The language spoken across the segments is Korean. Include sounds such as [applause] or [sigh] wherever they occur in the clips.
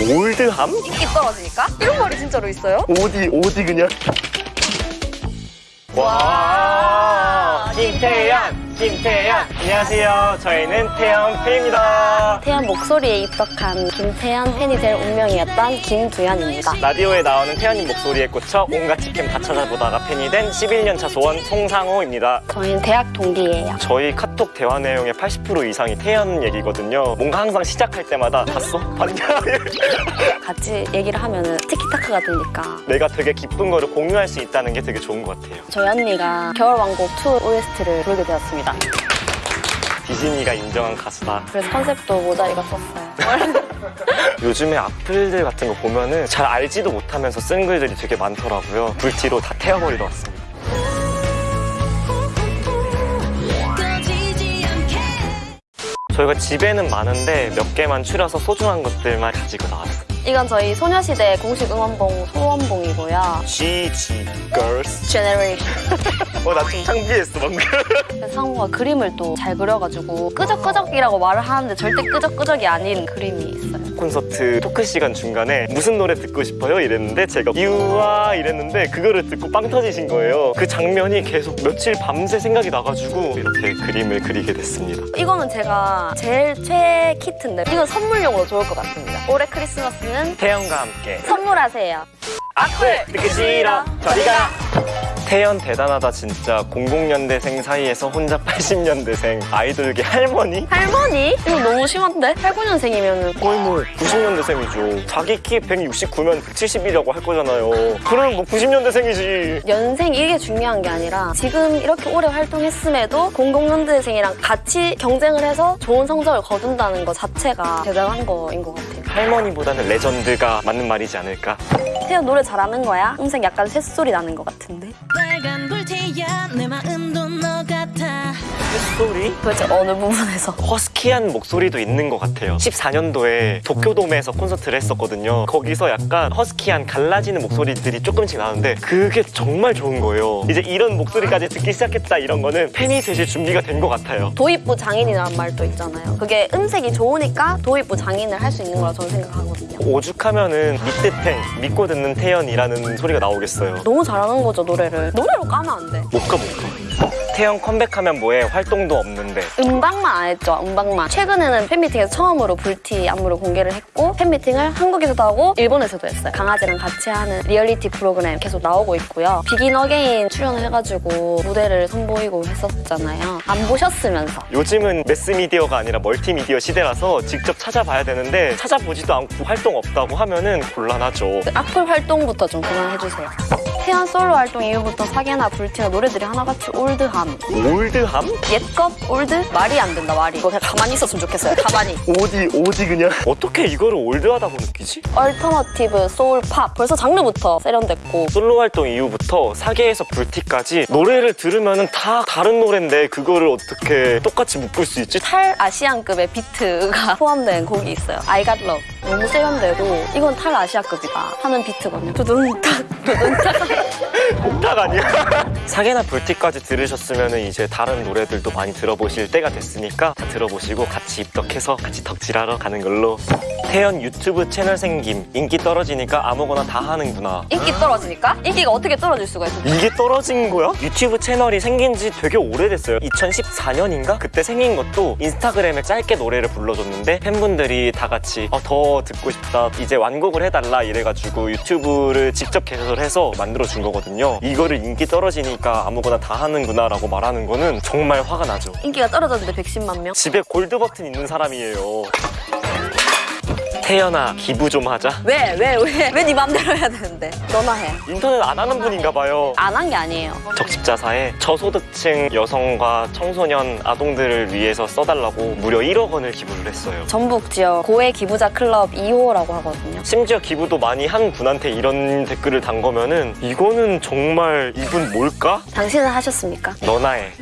올드함? 인기 떨어지니까? 이런 말이 진짜로 있어요? 어디 어디 그냥 와 김태현 김태현 안녕하세요 저희는 태현 팬입니다 태연 목소리에 입덕한 김태연 팬이 될 운명이었던 김두현입니다. 라디오에 나오는 태연님 목소리에 꽂혀 온갖 치킨 다 찾아보다가 팬이 된 11년차 소원 송상호입니다 저희는 대학 동기예요. 저희 카톡 대화 내용의 80% 이상이 태연 얘기거든요 뭔가 항상 시작할 때마다 봤어? 봤냐? [laughs] 같이 얘기를 하면 티키타카가 되니까 내가 되게 기쁜 거를 공유할 수 있다는 게 되게 좋은 것 같아요 저희 언니가 겨울왕국 2 OST를 부르게 되었습니다. 디즈니가 인정한 가수다 그래서 컨셉도 모자이가 썼어요. [laughs] 요즘에 악플들 같은 거 보면은 잘 알지도 못하면서 쓴 글들이 되게 많더라고요. 불티로 다 태워버리러 왔습니다. 저희가 집에는 많은데 몇 개만 추려서 소중한 것들만 가지고 나왔어요. 이건 저희 소녀시대 공식 응원봉 소원봉이고요. GG Girls. 제네레이션. [laughs] 어, 나좀 창피했어, 방금. 상호가 그림을 또 잘 그려가지고 끄적끄적이라고 말을 하는데 절대 끄적끄적이 아닌 그림이 있어요. 콘서트 토크 시간 중간에 무슨 노래 듣고 싶어요? 이랬는데 제가 유아 이랬는데 그거를 듣고 빵 터지신 거예요. 그 장면이 계속 며칠 밤새 생각이 나가지고 이렇게 그림을 그리게 됐습니다. 이거는 제가 제일 최애 키트인데 이건 선물용으로 좋을 것 같습니다. 올해 크리스마스는 태연과 함께 선물하세요. 악플 듣기 싫어 저리가 태연 대단하다 진짜 00년대생 사이에서 혼자 [laughs] 80년대생 아이돌계 할머니? 할머니? 이거 너무 심한데? 89년생이면 거의 뭐 90년대생이죠 자기 키 169면 170이라고 할 거잖아요 그럼 뭐 90년대생이지 연생 이게 중요한 게 아니라 지금 이렇게 오래 활동했음에도 00년대생이랑 같이 경쟁을 해서 좋은 성적을 거둔다는 것 자체가 대단한 거인 것 같아요. 할머니보다는 레전드가 맞는 말이지 않을까 태연 노래 잘하는 거야? 음색 약간 새소리 나는 것 같은데? 빨간 불태야 내 마음도 너 같아 소리? 도대체 어느 부분에서? 허스키한 목소리도 있는 것 같아요 14년도에 도쿄돔에서 콘서트를 했었거든요 거기서 약간 허스키한 갈라지는 목소리들이 조금씩 나는데 그게 정말 좋은 거예요 이제 이런 목소리까지 듣기 시작했다 이런 거는 팬이 되실 준비가 된 것 같아요 도입부 장인이라는 말도 있잖아요. 그게 음색이 좋으니까 도입부 장인을 할 수 있는 거라 저는 생각하거든요. 오죽하면은 믿듣탱 믿고 듣는 태연이라는 소리가 나오겠어요 너무 잘하는 거죠, 노래를. 노래로 까면 안 돼. 못 까 못 까 태연 컴백하면 뭐해 활동도 없는데 음방만 안 했죠, 음방만. 최근에는 팬미팅에서 처음으로 불티 안무를 공개를 했고 팬미팅을 한국에서도 하고 일본에서도 했어요. 강아지랑 같이 하는 리얼리티 프로그램 계속 나오고 있고요. 비긴 어게인 출연을 해가지고 무대를 선보이고 했었잖아요. 안 보셨으면서. 요즘은 매스미디어가 아니라 멀티미디어 시대라서 직접 찾아봐야 되는데 찾아보지도 않고 활동 없다고 하면은 곤란하죠 그 악플 활동부터 좀 그만해주세요. 태연 솔로 활동 이후부터 사계나 불티나 노래들이 하나같이 old함. old함? 옛것 old? 말이 안 된다, 말이. 이거 그냥 가만히 있었으면 좋겠어요, 가만히. [laughs] 어디 어디 그냥 어떻게 이거를 old하다고 느끼지? alternative, 소울, 팝. 벌써 장르부터 세련됐고. 솔로 활동 이후부터 사계에서 불티까지 노래를 들으면은 다 다른 노래인데 그거를 어떻게 똑같이 묶을 수 있지? 탈 아시안급의 비트가 [laughs] 포함된 곡이 있어요. I Got Love. 너무 세련되고 이건 탈 아시아급이다 하는 비트거든요. 두둔탁, 두둔탁. 딱 [laughs] 아니야? 사계나 불티까지 들으셨으면 이제 다른 노래들도 많이 들어보실 때가 됐으니까 다 들어보시고 같이 입덕해서 같이 덕질하러 가는 걸로 태연 유튜브 채널 생김 인기 떨어지니까 아무거나 다 하는구나 인기 떨어지니까? 인기가 어떻게 떨어질 수가 있어? 이게 떨어진 거야? 유튜브 채널이 생긴 지 되게 오래됐어요 2014년인가? 그때 생긴 것도 인스타그램에 짧게 노래를 불러줬는데 팬분들이 다 같이 어, 더 듣고 싶다 이제 완곡을 해달라 이래가지고 유튜브를 직접 개설해서 만들어준 거거든요 이거를 인기 떨어지니까 아무거나 다 하는구나 라고 말하는 거는 정말 화가 나죠 인기가 떨어졌는데 110만 명? 집에 골드 버튼 있는 사람이에요 태연아 기부 좀 하자 왜, 왜, 왜? 왜 네 맘대로 해야 되는데? 너나 해. 인터넷 안 하는 분인가 봐요 안 한 게 아니에요. 적십자사에 저소득층 여성과 청소년 아동들을 위해서 써달라고 무려 1억 원을 기부를 했어요. 전북 지역 고액 기부자 클럽 2호라고 하거든요. 심지어 기부도 많이 한 분한테 이런 댓글을 단 거면은 이거는 정말 이분 뭘까? 당신은 하셨습니까? 너나 해.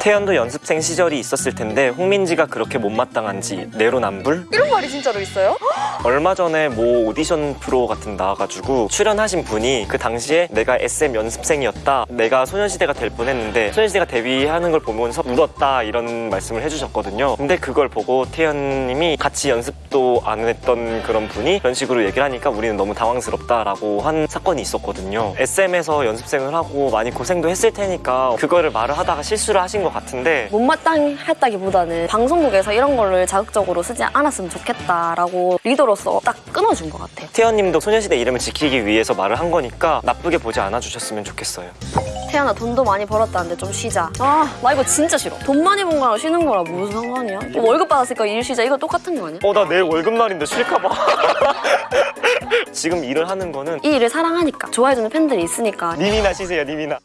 태연도 연습생 시절이 있었을 텐데 홍민지가 그렇게 못마땅한지 내로남불? 이런 말이 진짜로 있어요? 얼마 전에 뭐 오디션 프로 같은 데 나와가지고 출연하신 분이 그 당시에 내가 SM 연습생이었다 내가 소녀시대가 될 뻔했는데 소녀시대가 데뷔하는 걸 보면서 울었다 이런 말씀을 해주셨거든요. 근데 그걸 보고 태연님이 같이 연습도 안 했던 그런 분이 그런 식으로 얘기를 하니까 우리는 너무 당황스럽다라고 한 사건이 있었거든요. SM에서 연습생을 하고 많이 고생도 했을 테니까 그거를 말을 하다가 실수를 하신 것 같은데 못마땅했다기보다는 방송국에서 이런 거를 자극적으로 쓰지 않았으면 좋겠다라고 리더로 서 딱 끊어준 것 같아요. 태연님도 소녀시대 이름을 지키기 위해서 말을 한 거니까 나쁘게 보지 않아 주셨으면 좋겠어요 태연아 돈도 많이 벌었다는데 좀 쉬자. 아, 나 이거 진짜 싫어. 돈 많이 번 거랑 쉬는 거랑 무슨 상관이야? 뭐 월급 받았으니까 일 쉬자. 이거 똑같은 거 아니야? 어 나 내일 월급 날인데 쉴까 봐 [laughs] 지금 일을 하는 거는 이 일을 사랑하니까 좋아해주는 팬들이 있으니까 님이나 쉬세요 님이나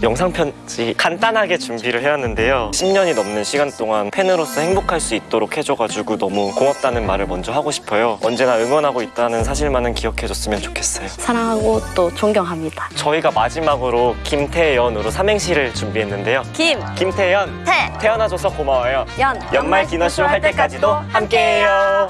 영상 편지 간단하게 준비를 해왔는데요. 10년이 넘는 시간 동안 팬으로서 행복할 수 있도록 해줘가지고 너무 고맙다는 말을 먼저 하고 싶어요. 언제나 응원하고 있다는 사실만은 기억해줬으면 좋겠어요. 사랑하고 또 존경합니다. 저희가 마지막으로 김태연으로 삼행시를 준비했는데요. 김, 김태연. 태, 태어나줘서 고마워요. 연, 연말 기너쇼 할 때까지도 함께해요